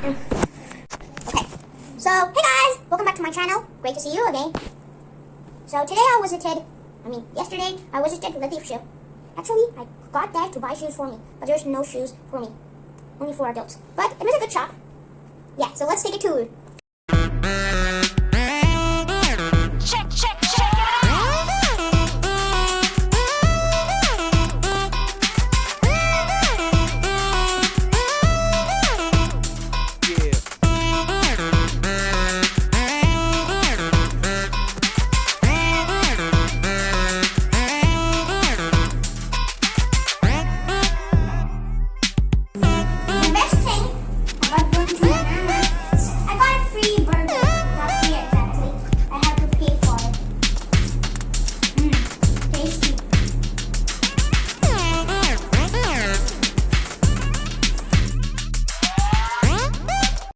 Okay, so hey guys, welcome back to my channel. Great to see you again. So today I visited, I mean yesterday I visited the thrift shop. Actually, I got there to buy shoes for me, but there's no shoes for me, only for adults. But it was a good shop. Yeah, so let's take a tour.